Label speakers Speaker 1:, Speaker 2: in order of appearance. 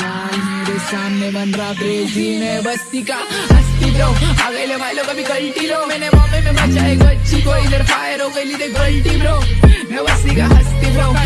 Speaker 1: मेरे सामने बन रहा ब्रेजी मैं बस्ती का। हस्ती ब्रो अगले वालों का भी गलती लो मैंने बॉम्बे में बचाए बच्ची को इधर फायर हो गई देख गलती ब्रो। मैं बस्ती का हस्ती ब्रो।